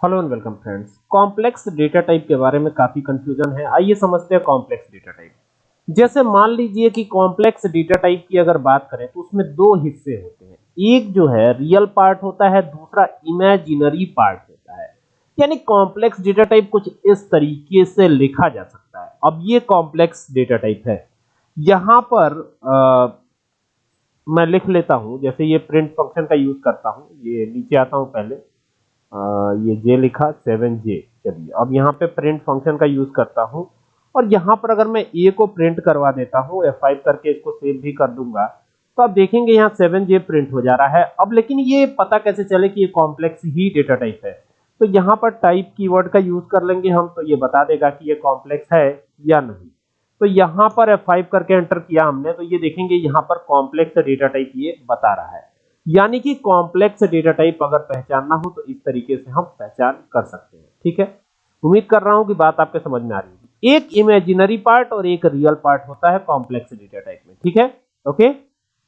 Hello and welcome friends complex data type के बारे में काफ़ी कंफ्यूजन है। आइए समझते हैं कॉम्प्लेक्स डेटा टाइप जैसे मान लीजिए कि कॉम्प्लेक्स डेटा टाइप की अगर बात करें तो उसमें दो हिस्से होते हैं। एक जो है रियल पार्ट होता है दूसरा इमेजिनरी पार्ट होता है। यानी कॉम्प्लेक्स डेटा टाइप कुछ इस तरीके से लिखा जा सकता है। अब ये कॉम्प्लेक्स डेटा टाइप है। यहाँ पर आ, मैं लिख लेता हूँ। जैसे ये प्रिंट फ़ंक्शन का यूज़ करता हूँ। ये नीचे आता हूँ पहले। ये जे लिखा सेवन जे चलिए, अब यहाँ पे प्रिंट फ़ंक्शन का यूज़ करता हूँ। और यहाँ पर अगर मैं ए को प्रिंट करवा देता हूँ एफ़ फाइव करके इसको सेव भी कर दूँगा तो आप देखेंगे यहाँ सेवन जे प्रिंट हो जा रहा है। अब लेकिन ये पता कैसे चले कि ये कॉम्प्लेक्स ही डेटा टाइप है? तो यहाँ पर टाइप कीवर्ड का यूज़ कर लेंगे हम तो ये बता देगा कि ये कॉम्प्लेक्स है या नहीं। तो यहाँ पर एफ़ फाइव करके एंटर किया हमने तो ये देखेंगे यहाँ पर कॉम्प्लेक्स डेटा टाइप ये बता रहा है। यानी कि कॉम्प्लेक्स डेटा टाइप अगर पहचानना हो तो इस तरीके से हम पहचान कर सकते हैं, ठीक है? उम्मीद कर रहा हूँ कि बात आपके समझ में आ रही है एक इमेजिनरी पार्ट और एक रियल पार्ट होता है कॉम्प्लेक्स डेटा टाइप में, ठीक है? ओके